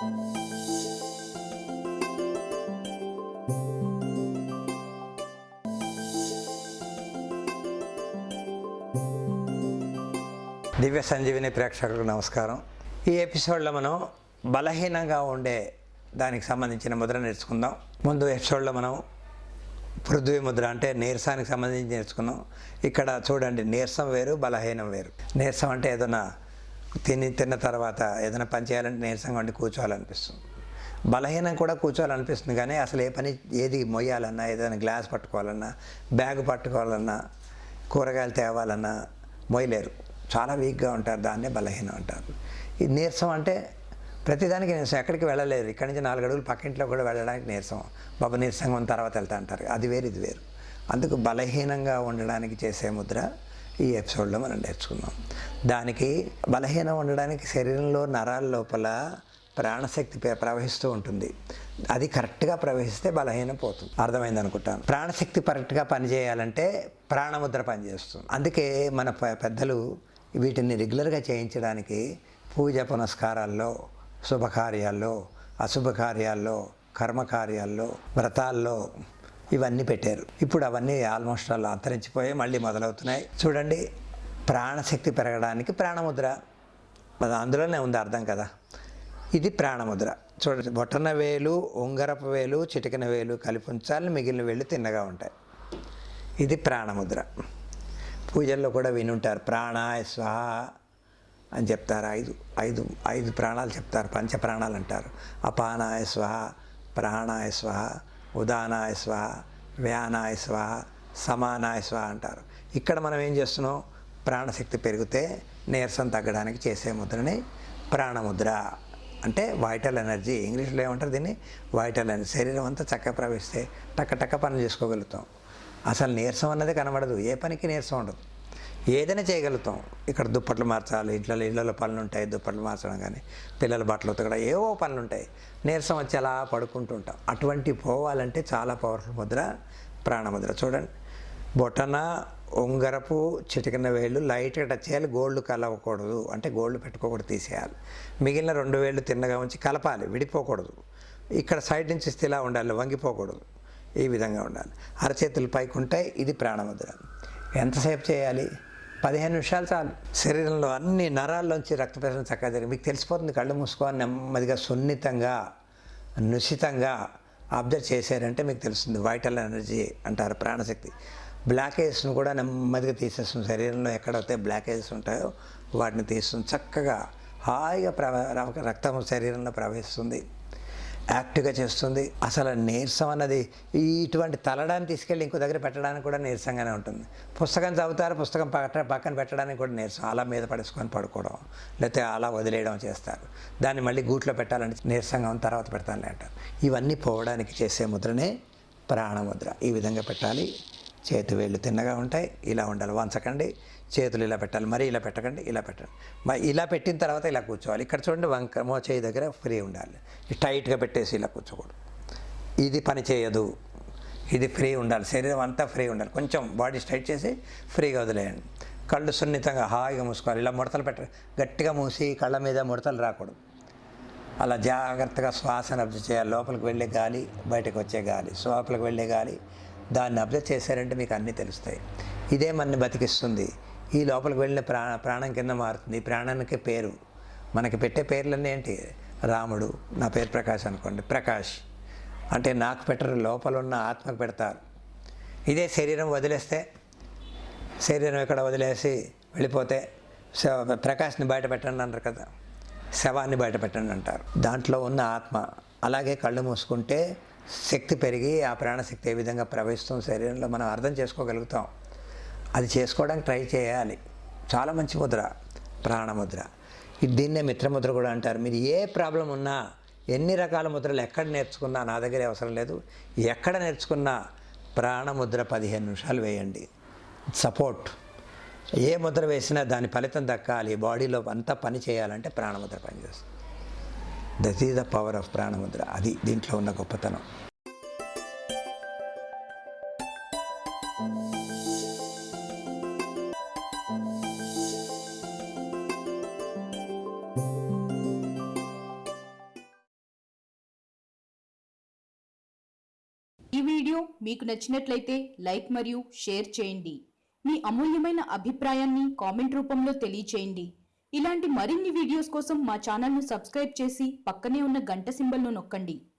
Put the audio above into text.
దివ్య సంజీవిని ప్రేక్షకులకు నమస్కారం. ఈ ఎపిసోడ్లో మనం బలహీనంగా ఉండే దానికి సంబంధించిన ముద్ర నేర్చుకుందాం. ముందు ఎపిసోడ్లో మనం పృథ్వీ ముద్ర అంటే నీరసానికి సంబంధించి నేర్చుకున్నాం. ఇక్కడ చూడండి నీరసం వేరు బలహీనం వేరు. నీరసం అంటే ఏదైనా తిని తిన్న తర్వాత ఏదైనా పని చేయాలంటే నీరసంగా ఉండి కూర్చోవాలనిపిస్తుంది. బలహీనం కూడా కూర్చోవాలనిపిస్తుంది కానీ అసలు ఏ పని ఏది మొయ్యాలన్నా ఏదైనా గ్లాస్ పట్టుకోవాలన్నా బ్యాగ్ పట్టుకోవాలన్నా కూరగాయలు తేవాలన్నా మొయ్యలేరు. చాలా వీక్గా ఉంటారు దాన్నే బలహీనం అంటారు. ఈ నీరసం అంటే ప్రతిదానికి నీరసం ఎక్కడికి వెళ్ళలేరు. ఇక్కడి నుంచి నాలుగు అడుగులు పక్కింట్లో కూడా వెళ్ళడానికి నీరసం. బాబా నీరసంగా ఉన్న తర్వాత వెళ్తా అంటారు. అది వేరు ఇది వేరు. అందుకు బలహీనంగా ఉండడానికి చేసే ముద్ర ఈ ఎపిసోడ్లో మనం నేర్చుకుందాం. దానికి బలహీనం ఉండడానికి శరీరంలో నరాల లోపల ప్రాణశక్తి ప్రవహిస్తూ ఉంటుంది. అది కరెక్ట్గా ప్రవహిస్తే బలహీనం పోతుంది. అర్థమైంది అనుకుంటాను ప్రాణశక్తి కరెక్ట్గా పనిచేయాలంటే ప్రాణముద్ర పనిచేస్తుంది. అందుకే మన పెద్దలు వీటిని రెగ్యులర్గా చేయించడానికి పూజ పునస్కారాల్లో శుభకార్యాల్లో అశుభకార్యాల్లో కర్మకార్యాల్లో వ్రతాల్లో ఇవన్నీ పెట్టారు. ఇప్పుడు అవన్నీ ఆల్మోస్ట్ అలా అంతరించిపోయి మళ్ళీ మొదలవుతున్నాయి. చూడండి ప్రాణశక్తి పెరగడానికి ప్రాణముద్ర. అందులోనే ఉంది అర్థం కదా. ఇది ప్రాణముద్ర. చూడండి బొట్టన వేలు ఉంగరపు వేలు చిటికిన వేలు కలిపి ఉంచాలి మిగిలిన వేళ్ళు తిన్నగా ఉంటాయి. ఇది ప్రాణముద్ర. పూజల్లో కూడా వినుంటారు ప్రాణాయ స్వాహ అని చెప్తారు ఐదు ఐదు ఐదు ప్రాణాలు చెప్తారు పంచ ప్రాణాలు అంటారు. అపానాయ స్వహ ప్రాణాయ స్వహ ఉదానాయ స్వహ వ్యానాయ స్వహ సమానాయ స్వహ అంటారు. ఇక్కడ మనం ఏం చేస్తున్నాం? ప్రాణశక్తి పెరిగితే నీరసం తగ్గడానికి చేసే ముద్రని ప్రాణముద్ర అంటే వైటల్ ఎనర్జీ ఇంగ్లీష్లో ఏమంటారు దీన్ని? వైటల్ ఎనర్జీ శరీరం అంతా చక్కగా ప్రవేశిస్తే టక్క టక్క పనులు చేసుకోగలుగుతాం. అసలు నీరసం అన్నది కనబడదు. ఏ పనికి నీరసం ఉండదు. ఏదైనా చేయగలుగుతాం. ఇక్కడ దుప్పట్లు మార్చాలి ఇంట్లో ఇళ్ళలో పనులు ఉంటాయి దుప్పట్లు మార్చడం కానీ పిల్లల బట్టలు ఉతకడం ఏవో పనులు ఉంటాయి. నీరసం వచ్చి అలా పడుకుంటూ ఉంటాం. అటువంటి పోవాలంటే చాలా పవర్ఫుల్ ముద్ర ప్రాణముద్ర. చూడండి. బొటన ఉంగరపు చిటికిన వేళ్ళు లైట్గా టచ్ చేయాలి. గోల్డ్ కలవకూడదు. అంటే గోల్డ్ పెట్టుకోకూడదు తీసేయాలి. మిగిలిన రెండు వేళ్ళు తిన్నగా ఉంచి కలపాలి. విడిపోకూడదు. ఇక్కడ సైడ్ నుంచి ఇస్తే ఇలా ఉండాలి వంగిపోకూడదు. ఈ విధంగా ఉండాలి. అరచేతులు పైకి ఉంటాయి. ఇది ప్రాణముద్ర. ఎంతసేపు చేయాలి? పదిహేను నిమిషాలు చాలు. శరీరంలో అన్ని నరాల్లోంచి రక్త ప్రసరణ చక్కగా జరిగింది. మీకు తెలిసిపోతుంది కళ్ళు మూసుకొని నెమ్మదిగా సున్నితంగా నిశితంగా అబ్జర్వ్ చేశారంటే మీకు తెలుస్తుంది. వైటల్ ఎనర్జీ అంటారు ప్రాణశక్తి. బ్లాకేజ్ను కూడా నెమ్మదిగా తీసేస్తుంది. శరీరంలో ఎక్కడైతే బ్లాకేజెస్ ఉంటాయో వాటిని తీస్తుంది. చక్కగా హాయిగా ప్రవ రక్తం శరీరంలో ప్రవహిస్తుంది. యాక్టివ్గా చేస్తుంది. అసలు నీరసం అన్నది ఇటువంటి తలడాన్ని తీసుకెళ్ళి ఇంకో దగ్గర పెట్టడానికి కూడా నీరసంగానే ఉంటుంది. పుస్తకం చదువుతారు పుస్తకం పట్ట పక్కన పెట్టడానికి కూడా నీరసం. అలా మీద పడేసుకొని పడుకోవడం లేకపోతే అలా వదిలేయడం చేస్తారు. దాన్ని మళ్ళీ గూట్లో పెట్టాలంటే నీరసంగా ఉన్న తర్వాత పెడతానులే అంటారు. ఇవన్నీ పోవడానికి చేసే ముద్రనే ప్రాణముద్ర. ఈ విధంగా పెట్టాలి. చేతి వేళ్ళు తిన్నగా ఉంటాయి. ఇలా ఉండాలి. వంచకండి చేతులు ఇలా పెట్టాలి. మరి ఇలా పెట్టకండి. ఇలా పెట్టండి మరి ఇలా పెట్టిన తర్వాత ఇలా కూర్చోవాలి. ఇక్కడ చూడండి వంక మో చేయి దగ్గర ఫ్రీ ఉండాలి. టైట్గా పెట్టేసి ఇలా కూర్చోకూడదు. ఇది పని చేయదు. ఇది ఫ్రీ ఉండాలి. శరీరం అంతా ఫ్రీ ఉండాలి. కొంచెం బాడీ స్ట్రైట్ చేసి ఫ్రీగా వదిలేయండి. కళ్ళు సున్నితంగా హాయిగా మూసుకోవాలి. ఇలా ముడతలు పెట్ట గట్టిగా మూసి కళ్ళ మీద ముడతలు రాకూడదు. అలా జాగ్రత్తగా శ్వాసను అబ్జర్వ్ చేయాలి. లోపలికి వెళ్ళే గాలి బయటకు వచ్చే గాలి. లోపలికి వెళ్ళే గాలి. దాన్ని అబ్జర్వ్ చేశారంటే మీకు అన్నీ తెలుస్తాయి. ఇదే మనని బతికిస్తుంది. ఈ లోపలికి వెళ్ళిన ప్రాణ ప్రాణం కింద మారుతుంది. ఈ ప్రాణానికి పేరు. మనకి పెట్టే పేర్లన్నీ ఏంటి? రాముడు నా పేరు ప్రకాష్ అనుకోండి. ప్రకాష్. అంటే నాకు పెట్టరు లోపల ఉన్న ఆత్మకు పెడతారు. ఇదే శరీరం వదిలేస్తే శరీరం ఇక్కడ వదిలేసి వెళ్ళిపోతే ప్రకాష్ని బయట పెట్టండి అంటారు కదా. శవాన్ని బయట పెట్టండి అంటారు. దాంట్లో ఉన్న ఆత్మ. అలాగే కళ్ళు మూసుకుంటే శక్తి పెరిగి ఆ ప్రాణశక్తి ఏ విధంగా ప్రవహిస్తుంది శరీరంలో మనం అర్థం చేసుకోగలుగుతాం. అది చేసుకోవడానికి ట్రై చేయాలి. చాలా మంచి ముద్ర ప్రాణముద్ర దీన్నే మిత్రముద్ర కూడా అంటారు. మీరు ఏ ప్రాబ్లం ఉన్నా ఎన్ని రకాల ముద్రలు ఎక్కడ నేర్చుకున్నా నా దగ్గర అవసరం లేదు. ఎక్కడ నేర్చుకున్నా ప్రాణముద్ర పదిహేను నిమిషాలు వేయండి. సపోర్ట్. ఏ ముద్ర వేసినా దాని ఫలితం దక్కాలి. బాడీలో అంతా పని చేయాలంటే ప్రాణముద్ర పనిచేస్తుంది. That is the power of ప్రాణముద్ర అది దీంట్లో ఉన్న గొప్పతనం. ఈ వీడియో మీకు నచ్చినట్లయితే లైక్ మరియు షేర్ చేయండి. మీ అమూల్యమైన అభిప్రాయాన్ని కామెంట్ రూపంలో తెలియచేయండి. ఇలాంటి మరిన్ని వీడియోస్ కోసం మా ఛానల్ను సబ్స్క్రైబ్ చేసి పక్కనే ఉన్న గంట సింబల్ను నొక్కండి.